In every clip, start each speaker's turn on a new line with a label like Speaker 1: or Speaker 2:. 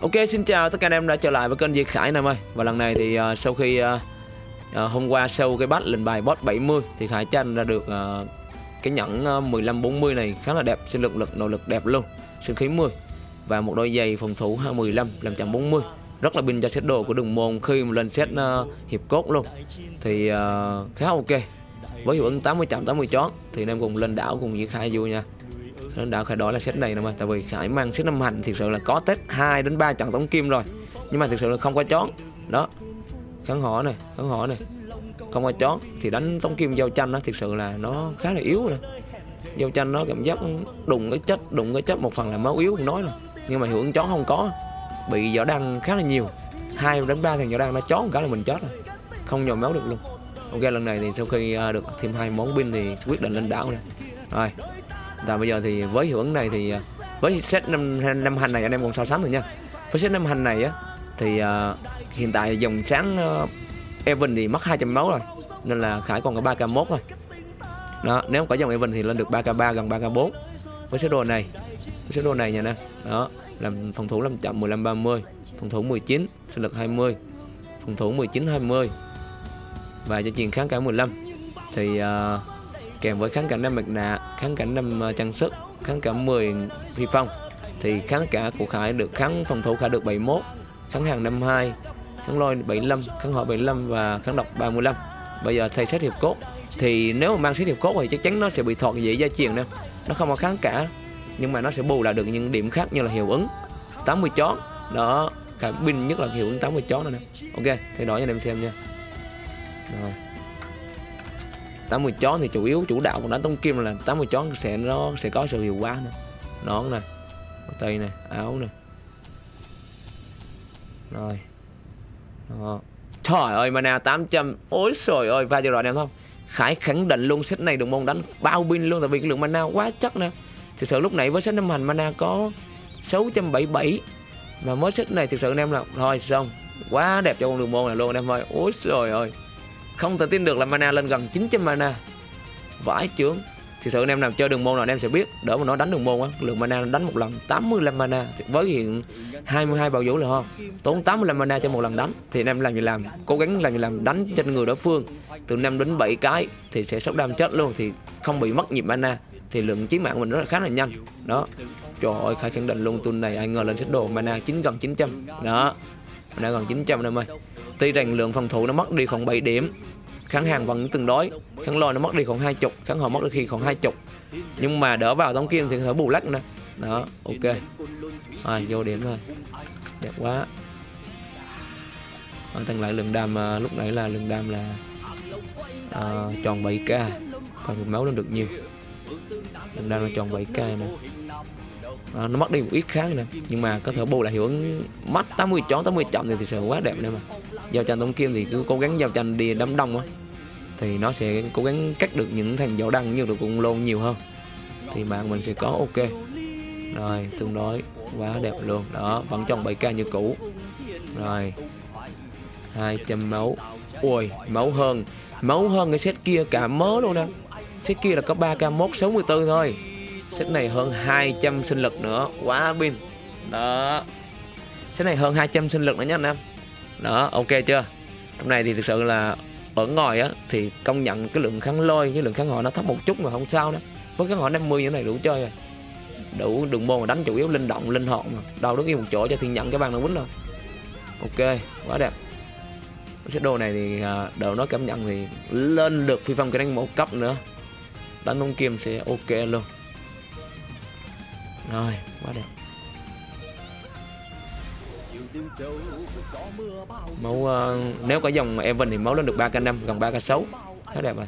Speaker 1: Ok xin chào tất cả anh em đã trở lại với kênh Diệt Khải em ơi Và lần này thì uh, sau khi uh, uh, hôm qua sau cái bắt lệnh bài boss 70 Thì Khải tranh ra được uh, cái nhẫn uh, 1540 này khá là đẹp Sinh lực lực nội lực đẹp luôn Sinh khí 10 Và một đôi giày phòng thủ 215 540 Rất là pin cho set đồ của đường môn khi mà lên set uh, hiệp cốt luôn. Thì uh, khá ok. Với hiệu ứng 80 chạm 80 chón Thì anh em cùng lên đảo cùng Diệt Khải vui nha đã khởi đó là set này nè mà, tại vì khải mang set năm hành thực sự là có test 2 đến 3 trận tống kim rồi. Nhưng mà thực sự là không có chón đó. Khán họ này khán họ này không có chón thì đánh tống kim giao tranh nó thực sự là nó khá là yếu rồi giao tranh nó cảm giác đụng cái chất, đụng cái chất một phần là máu yếu, không nói rồi nhưng mà hưởng chón không có. Bị võ đăng khá là nhiều. Hai đến ba thằng võ đăng nó chón cả là mình chết rồi. Không nhồi máu được luôn. Ok, lần này thì sau khi à, được thêm hai món pin thì quyết định lên đảo này rồi và bây giờ thì với hiệu ứng này thì à, với set năm năm hành này anh em còn so sánh rồi nha. Với set năm hành này á thì uh, hiện tại dòng sáng uh, Evan thì mất 200 máu rồi nên là Khải còn có 3k1 thôi. Đó nếu có dòng Evan thì lên được 3k3 gần 3k4 với set đồ này với set đồ này nha nè. Đó làm phòng thủ 500 15 30 phòng thủ 19 sinh lực 20 phòng thủ 19 20 và cho truyền kháng cả 15 thì uh, kèm với kháng cả 5 mặt nạ, kháng cả 5 ờ, trang sức, kháng cả 10 phi phong. Thì kháng cả của Khải được kháng, phòng thủ Khải được 71 kháng hàng 52 kháng lôi 75 kháng hỏa 75 và kháng độc 35 bây giờ thay xét hiệp cốt, thì nếu mà mang xét hiệp cốt thì chắc chắn nó sẽ bị thọt dễ gia truyền nè nó không có kháng cả, nhưng mà nó sẽ bù lại được những điểm khác như là hiệu ứng 80 chón đó, Khải pin nhất là hiệu ứng 80 chón này nè. Ok, thay đổi cho anh em xem nha. Rồi. 80 chón thì chủ yếu chủ đạo của đánh tông kim là 80 chón sẽ nó sẽ có sự hiệu quả nữa nón nè tay này áo nè. Rồi. Đó. trời ơi, mana 800 ôi trời ơi, va cho rồi em không? Khải khẳng định luôn set này đường môn đánh bao pin luôn, tại vì cái lượng mana quá chắc nè. Thực sự lúc nãy với set năm hành mana có 677 mà mới set này thực sự anh em là thôi, xong. Quá đẹp cho con đường môn này luôn anh em ơi. Ôi trời ơi không thể tin được là mana lên gần 900 mana. Vãi chướng thực sự anh em nào chơi đường môn nào anh em sẽ biết. Đỡ mà nó đánh đường môn á, lượng mana đánh một lần 85 mana. Với hiện 22 bào vũ là không tốn 85 mana cho một lần đánh, thì anh em làm gì làm? Cố gắng làm gì làm? Đánh trên người đối phương. Từ 5 đến 7 cái thì sẽ sốc đam chết luôn, thì không bị mất nhịp mana. Thì lượng chiến mạng mình rất là khá là nhanh. Đó. Trời ơi, khai khẳng định luôn tuần này ai ngờ lên xếp đồ mana 9 gần 900 đó. Mana gần 900 em ơi. Tuy rằng lượng phòng thủ nó mất đi khoảng 7 điểm kháng hàng vẫn tương đối kháng lôi nó mất đi khoảng hai chục kháng hồi mất đi khi khoảng hai chục. Nhưng mà đỡ vào tống kim thì phải bù lắc nữa. Đó ok. Rồi vô điểm thôi đẹp quá. Rồi tăng lại lượng đam à, lúc nãy là lượng đam là à, tròn 7k còn máu lên được nhiều. Lượng đam là tròn 7k nè. À, nó mất đi một ít kháng nè nhưng mà có thể bù lại hiệu ứng mắt 80 chó 80 chậm thì thực sự quá đẹp nè mà. Giao tranh tống kim thì cứ cố gắng giao tranh đi đám đông á thì nó sẽ cố gắng cắt được những thằng dấu đăng như được cũng lôn nhiều hơn. Thì mạng mình sẽ có ok. Rồi, tương đối quá đẹp luôn. Đó, vẫn trong 7k như cũ. Rồi 200 máu. Ui máu hơn. Máu hơn cái set kia cả mớ luôn nè. Set kia là có 3k mốt 64 thôi. Set này hơn 200 sinh lực nữa. Quá pin. Đó. Set này hơn 200 sinh lực nữa nha anh em. Đó, ok chưa? Tầm này thì thực sự là ở ngoài á, thì công nhận cái lượng kháng lôi với lượng kháng họ nó thấp một chút mà không sao đó với kháng họ 50 như này đủ chơi rồi. Đủ đường môn mà đánh chủ yếu linh động, linh hồn mà. Đâu đứng yên một chỗ cho thiên nhận cái bàn nó quýnh đâu ok, quá đẹp. Cái đồ này thì à, đầu nó cảm nhận thì lên được phi phong cái đánh một cấp nữa. Đánh ông kim sẽ ok luôn. Rồi, quá đẹp. Mẫu uh, ờ, nếu có dòng Evan thì máu lên được 3k5 gần 3k6 khá đẹp rồi.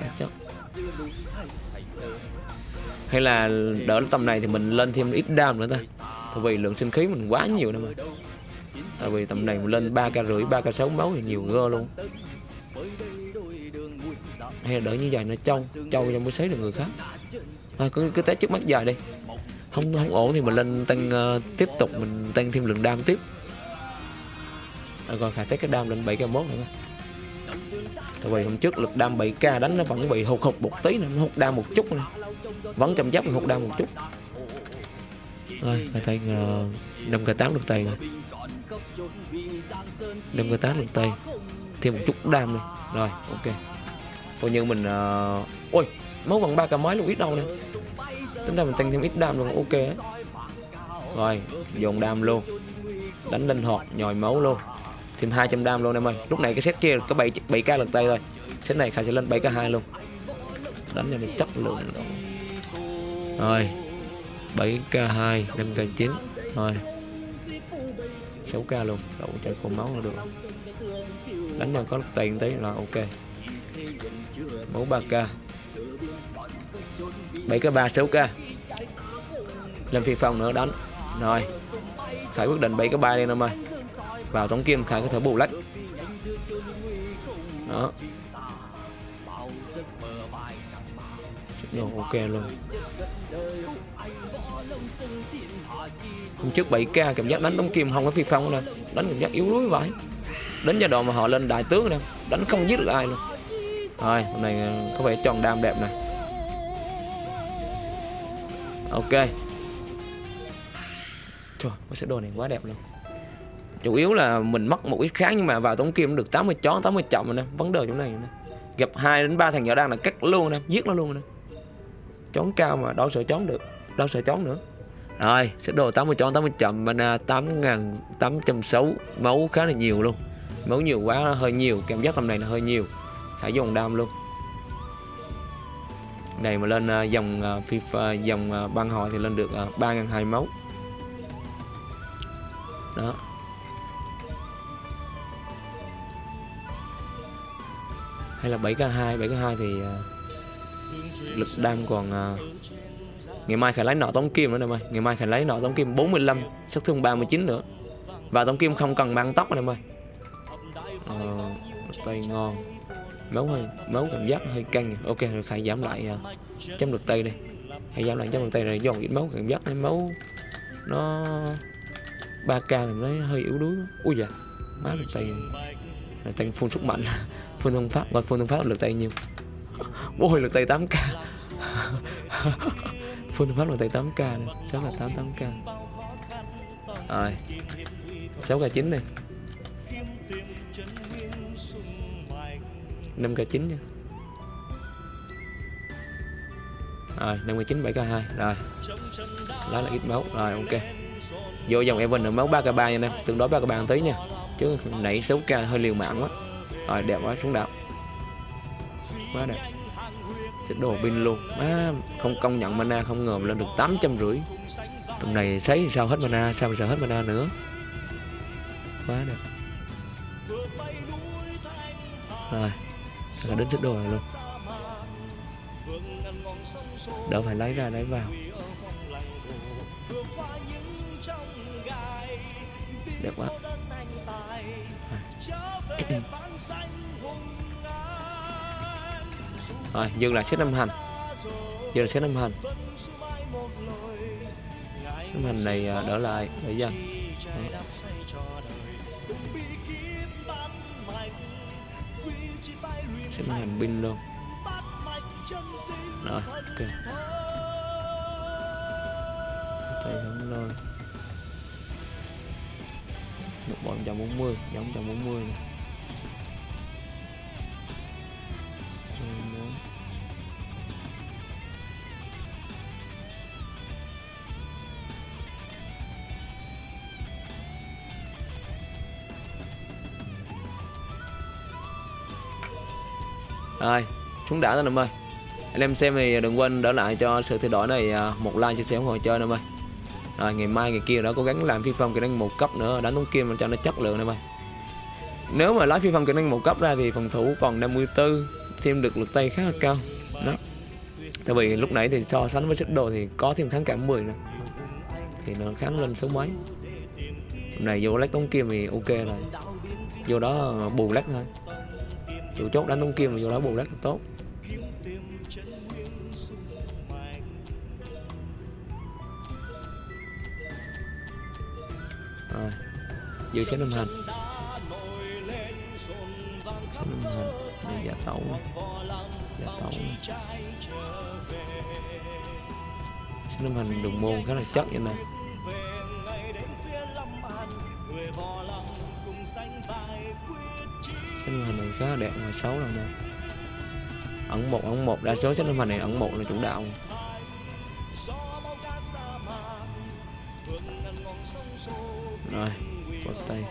Speaker 1: Ờ, chắc. Hay là đỡ tầm này thì mình lên thêm ít đam nữa ta. Tại vì lượng sinh khí mình quá nhiều nữa mà. Tại vì tầm này mình lên 3k rưỡi 3k6 máu thì nhiều gơ luôn. Hay là đỡ như vậy nó trâu trâu cho mới xấy được người khác. Thôi cứ cứ test trước mắt dài đi không không ổn thì mình lên tăng uh, tiếp tục mình tăng thêm lượng đam tiếp. À, còn khả test cái đam lên 7k mốt nữa. Tại vì hôm trước lực đam 7k đánh nó vẫn bị hụt hụt một tí nữa nó hụt đam một chút nữa. vẫn cảm giác hụt đam một chút. Rồi khả thấy ờ, năm k tám được tay rồi. Năm k tám được tay. Thêm một chút đam này rồi ok. Coi như mình uh... ôi máu bằng ba k mấy luôn ít đâu nè tính ra mình tăng thêm ít đam luôn, ok ấy. rồi, dồn đam luôn. Đánh linh hoạt, nhồi máu luôn. Thêm 200 đam luôn em ơi. Lúc này cái set kia có 7 7 k lượt tay thôi. Set này khai sẽ lên 7 k 2 luôn. Đánh cho mình chất lượng. Luôn. rồi 7 k 2 5 k 9 rồi 6 k luôn. Đậu chạy khô máu là được. Đánh nhau có tiền tí là ok. Máu 3 k. 7 cái 3 6 k lên phi phong nữa, đánh. Rồi. Khải quyết định 7 cái 3 đi em ơi. Vào tống kim, khải có thể bù lách. Đó. Đồ ok luôn. Hôm trước 7k cảm giác đánh tống kim không có phi phong nè Đánh cảm giác yếu đuối vậy. Đến giai đoạn mà họ lên đại tướng nè, Đánh không giết được ai luôn. Rồi, hôm nay ờ, có vẻ tròn đam đẹp này Ok. Trời, cái set đồ này quá đẹp luôn. Chủ yếu là mình mất một ít kháng nhưng mà vào tống kim được 80 chó 80 chậm rồi nè. Vấn đề chỗ này nè. Gặp hai đến ba thằng nhỏ đang là cắt luôn nè giết nó luôn nè. Chón cao mà đâu sợ chón được đâu sợ chón nữa. Rồi sẽ đồ 80 chón 80 chậm à, mana 8.860 máu khá là nhiều luôn. Máu nhiều quá hơi nhiều cảm giác tầm này là hơi nhiều. Hãy dùng đam luôn này mà lên ờ, dòng ờ, FIFA dòng ờ, băng hồi thì lên được 3.200 máu đó. Hay là 7k2 7k2 thì lực đam còn ngày mai khải lấy nọ tống kim nữa nè mày. Ngày mai khải lấy nọ tống kim 45 sát thương 39 nữa. Và tống kim không cần mang tóc nè mày. Ờ, tay ngon máu hơi máu cảm giác hơi căng. Ok rồi khai giảm lại uh, chấm lực tay đây. Hay giảm lại chấm lực tay này dọn ít máu cảm giác thấy máu nó 3k thì nó hơi yếu đuối. Ui dạ má lực tay này tăng phun sức mạnh. Phun thông pháp và phun thông pháp lực tay nhiều. Ôi lực tay 8k phun thông pháp lực tay 8k này sáu là 88k rồi 6 k 9 này. 5 k 9 nha. Rồi 5 k 9 7 k 2 rồi. Đó là ít máu. Rồi ok. Vô dòng Evan là máu 3 k 3 nha em. Tương đối 3 k 3 tí nha. Chứ nãy 6 k hơi liều mạng quá. Rồi đẹp quá xuống đạo quá đẹp. Sẽ đồ pin luôn. À, không công nhận mana không ngờ lên được tám trăm rưỡi. Tầm này thấy sao hết mana sao mà sợ hết mana nữa. Quá đẹp. Rồi là đến trước đồ này luôn. Đỡ phải lấy ra, lấy vào. Đẹp quá. Rồi dừng lại xếp năm hành. Dừng lại xếp năm hành. Xếp năm hành này à, đỡ lại. Để dần sẽ năm hành pin luôn. Rồi, ok. Tay hướng lôi. Một bọn 140 giống 140 này Rồi, xuống đã rồi em ơi. Anh em xem thì đừng quên đỡ lại cho sự thay đổi này à, một like chia sẻ ủng hộ chơi em ơi. Rồi, ngày mai ngày kia đã cố gắng làm phi phong kỹ năng một cấp nữa đánh tống kim cho nó chất lượng em ơi. Nếu mà lấy phi phong kỹ năng một cấp ra thì phòng thủ còn 54 Thêm được lực tay khá là cao. Đó. Tại vì lúc nãy thì so sánh với sức đồ thì có thêm kháng cảm 10 nè Thì nó kháng lên số mấy. Hôm này vô lách tống kim thì ok rồi. Vô đó bù lách thôi chủ chốt đánh tống kim mà vô đó bù rất là tốt. Rồi. Giữ xếp năm hành. Xếp năm hành. Để giả tẩu giả tẩu xếp năm hành đường môn khá là chất vậy nè. Sách hình này khá đẹp ngoài xấu rồi nè Ẩn một ẩn một, đa số sách hình này ẩn một là chủ đạo. Rồi bắt tay.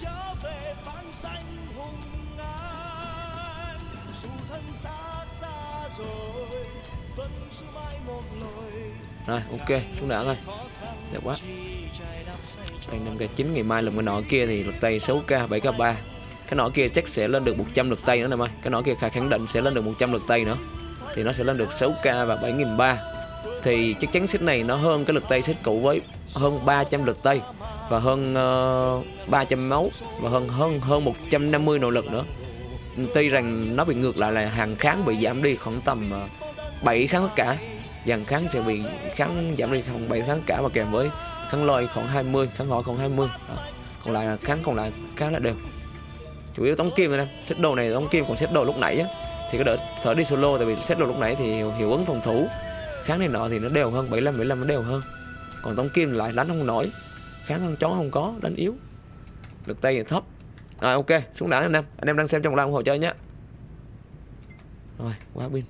Speaker 1: trở về phán xanh hùng an dù thân xa xa rồi rồi ok xuống đạn thôi đẹp quá. Tay 5 k 9 ngày mai là cái nọ kia thì lực tay 6 k 7 k 3 cái nọ kia chắc sẽ lên được 100 lực tay nữa nè mai cái nọ kia khả khẳng định sẽ lên được 100 lực tay nữa. Thì nó sẽ lên được 6k và 7.300 thì chắc chắn set này nó hơn cái lực tay set cũ với hơn 300 lực tay và hơn ờ, uh, 300 máu và hơn hơn hơn 150 nỗ lực nữa. Tuy rằng nó bị ngược lại là hàng kháng bị giảm đi khoảng tầm uh, 7 kháng tất cả. Dàn kháng sẽ bị kháng giảm đi khoảng 7 kháng tất cả và kèm với kháng lôi khoảng 20 kháng hỏi khoảng 20 Đó. còn lại là kháng còn lại kháng là đều. Chủ yếu tống kim em xếp đồ này tống kim còn xếp đồ lúc nãy á. Thì có đỡ thở đi solo tại vì xếp đồ lúc nãy thì hiệu, hiệu ứng phòng thủ. Kháng này nọ thì nó đều hơn 75 75 nó đều hơn. Còn tống kim lại đánh không nổi. Kháng con chó không có đánh yếu. Lực tay thì thấp. Rồi ok xuống đảo anh em. Anh em đang xem trong lao ủng hộ chơi nhé rồi quá pin.